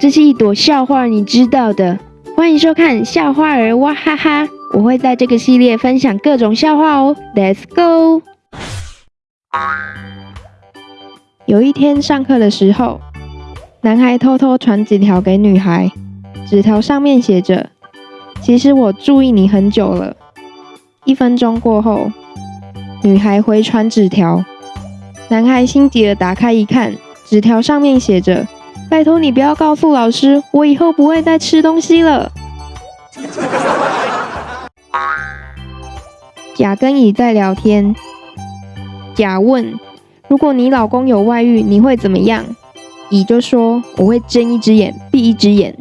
这是一朵笑话，你知道的。欢迎收看笑话儿哇哈哈，我会在这个系列分享各种笑话哦。Let's go。有一天上课的时候，男孩偷偷传纸条给女孩，纸条上面写着：“其实我注意你很久了。”一分钟过后，女孩回传纸条，男孩心急的打开一看，纸条上面写着。拜托你不要告诉老师，我以后不会再吃东西了。甲跟乙在聊天，甲问：如果你老公有外遇，你会怎么样？乙就说：我会睁一只眼闭一只眼。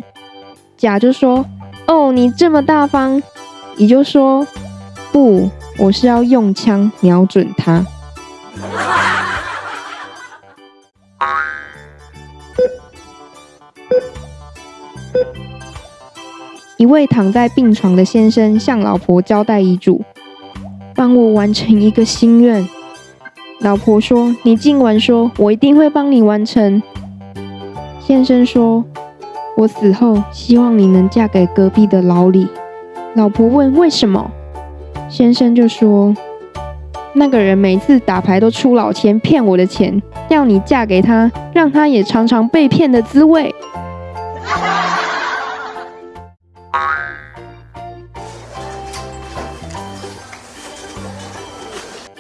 甲就说：哦，你这么大方。乙就说：不，我是要用枪瞄准他。一位躺在病床的先生向老婆交代遗嘱：“帮我完成一个心愿。”老婆说：“你尽管说，我一定会帮你完成。”先生说：“我死后希望你能嫁给隔壁的老李。”老婆问：“为什么？”先生就说：“那个人每次打牌都出老千，骗我的钱，要你嫁给他，让他也尝尝被骗的滋味。”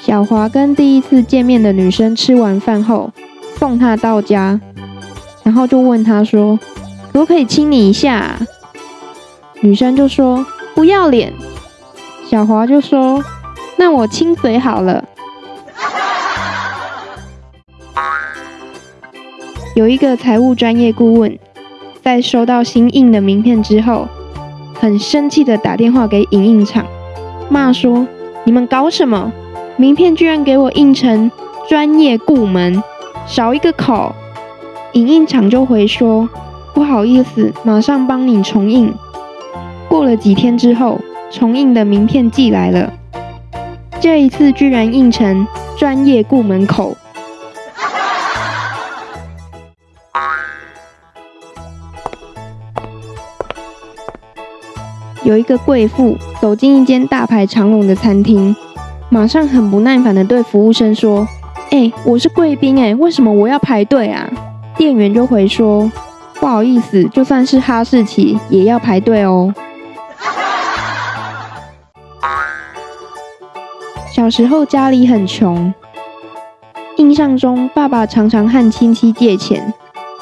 小华跟第一次见面的女生吃完饭后，送她到家，然后就问她说：“可不可以亲你一下？”女生就说：“不要脸。”小华就说：“那我亲嘴好了。”有一个财务专业顾问，在收到新印的名片之后，很生气的打电话给影印厂，骂说：“你们搞什么？”名片居然给我印成专业部门，少一个口。影印厂就回说：“不好意思，马上帮你重印。”过了几天之后，重印的名片寄来了，这一次居然印成专业部门口。有一个贵妇走进一间大排长龙的餐厅。马上很不耐烦的对服务生说：“哎，我是贵宾哎，为什么我要排队啊？”店员就回说：“不好意思，就算是哈士奇也要排队哦。”小时候家里很穷，印象中爸爸常常和亲戚借钱，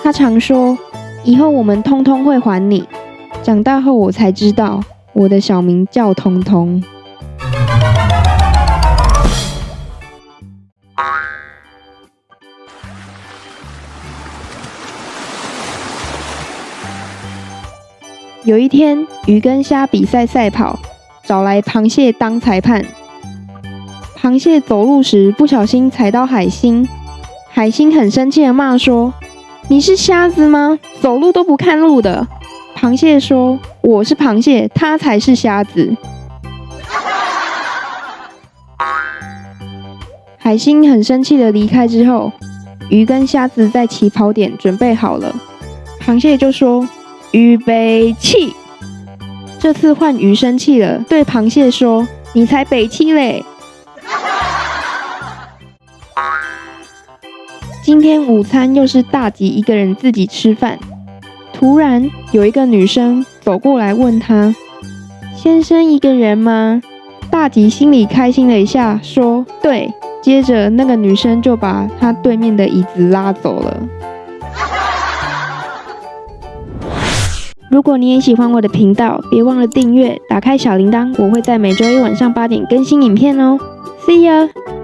他常说：“以后我们通通会还你。”长大后我才知道，我的小名叫通通。有一天，鱼跟虾比赛赛跑，找来螃蟹当裁判。螃蟹走路时不小心踩到海星，海星很生气的骂说：“你是瞎子吗？走路都不看路的。”螃蟹说：“我是螃蟹，他才是瞎子。”海星很生气的离开之后，鱼跟虾子在起跑点准备好了，螃蟹就说。预备起！这次换鱼生气了，对螃蟹说：“你才北气嘞！” 今天午餐又是大吉一个人自己吃饭。突然有一个女生走过来问他：“先生一个人吗？”大吉心里开心了一下，说：“对。”接着那个女生就把他对面的椅子拉走了。如果你也喜欢我的频道，别忘了订阅，打开小铃铛，我会在每周一晚上八点更新影片哦。See ya。